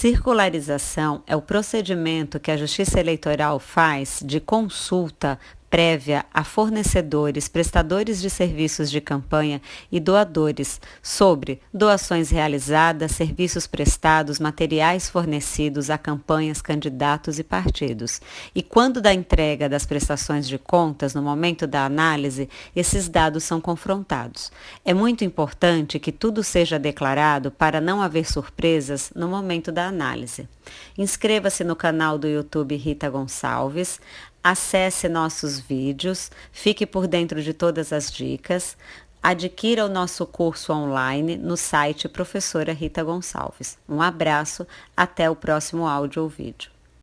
circularização é o procedimento que a Justiça Eleitoral faz de consulta prévia a fornecedores, prestadores de serviços de campanha e doadores sobre doações realizadas, serviços prestados, materiais fornecidos a campanhas, candidatos e partidos. E quando da entrega das prestações de contas, no momento da análise, esses dados são confrontados. É muito importante que tudo seja declarado para não haver surpresas no momento da análise. Inscreva-se no canal do YouTube Rita Gonçalves, acesse nossos vídeos, fique por dentro de todas as dicas, adquira o nosso curso online no site Professora Rita Gonçalves. Um abraço, até o próximo áudio ou vídeo.